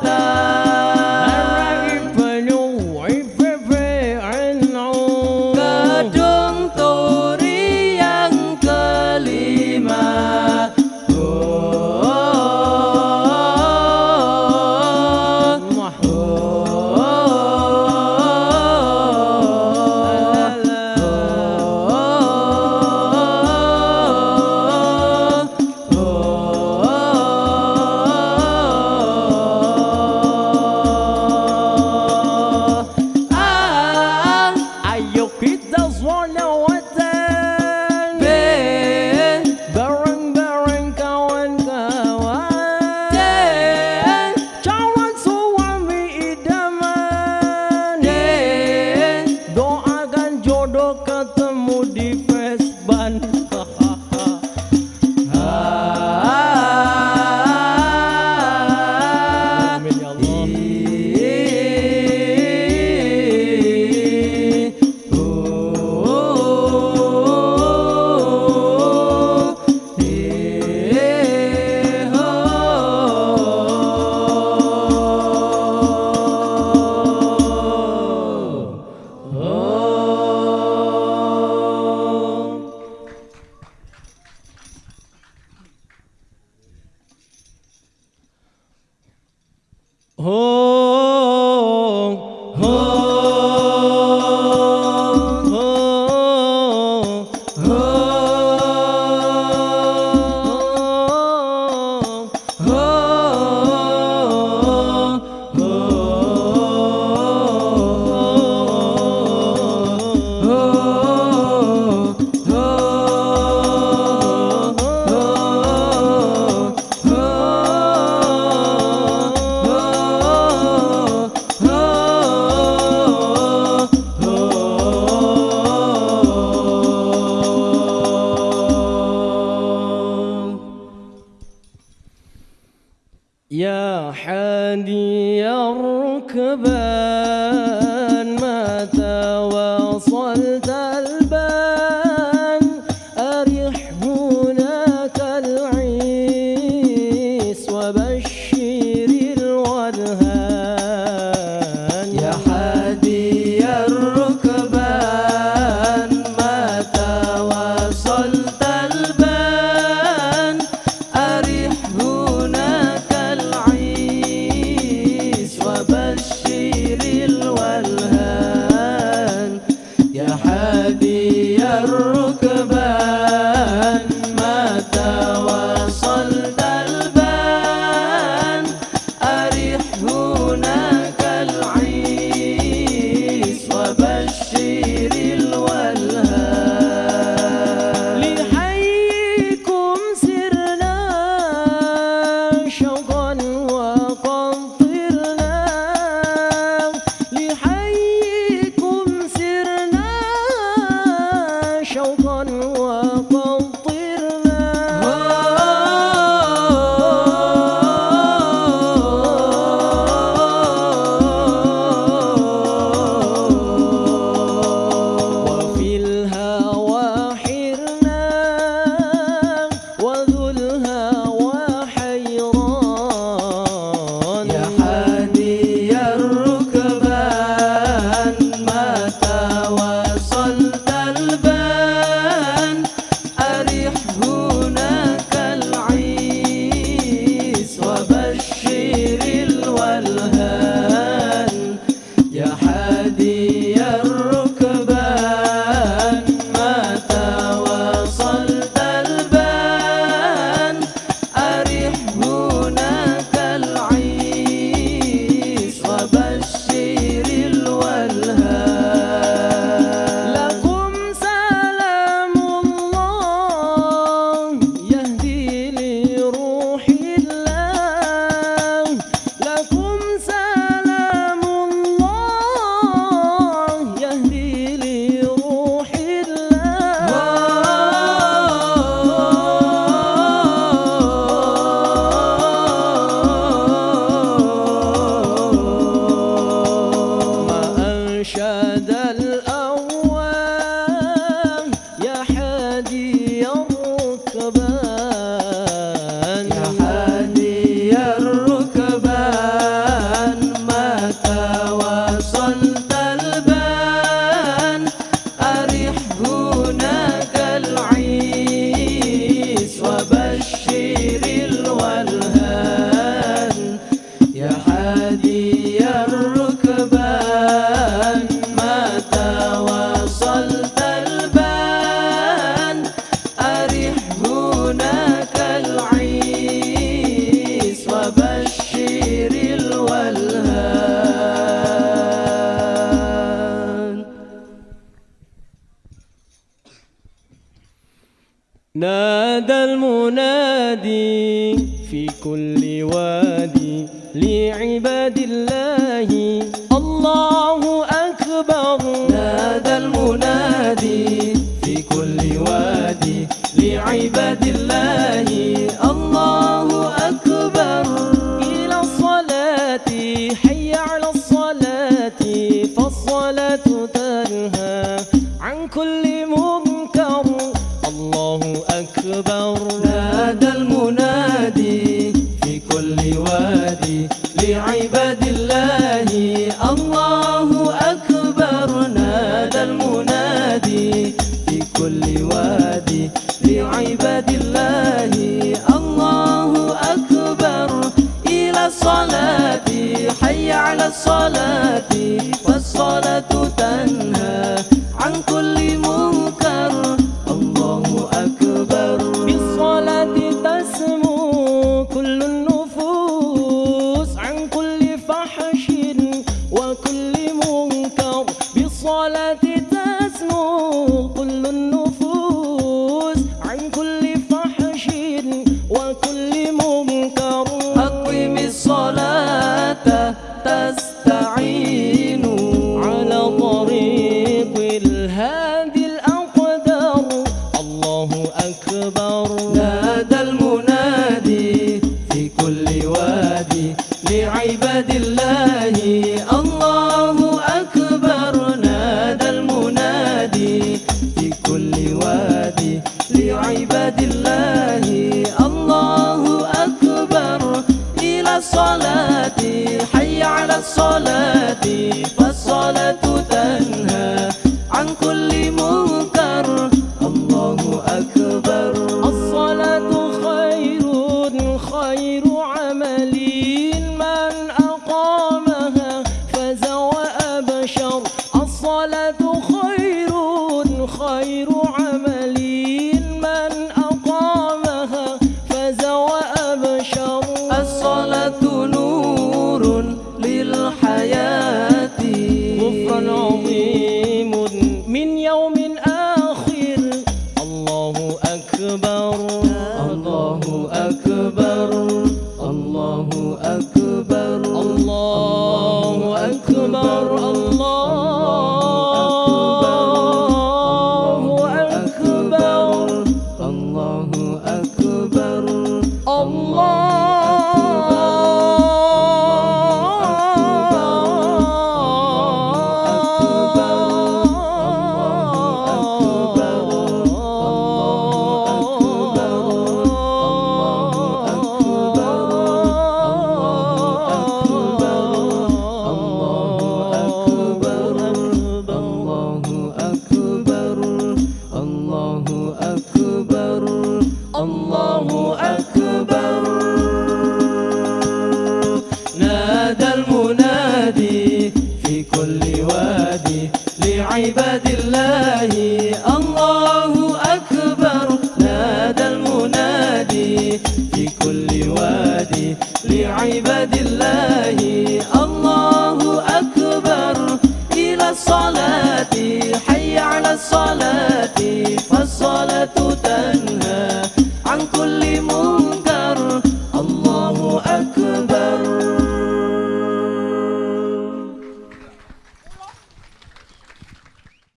Love. pengemudi Vespa حادي الركبان متى وصلت البان. أرح هناك العيس وبشري كل وادي لعباد الله. الله أكبر. نادى المنادي في كل وادي لعباد الله. الله أكبر. إلى الصلاة. حي على الصلاة. فالصلاة تنهى عن كل كل واد Does.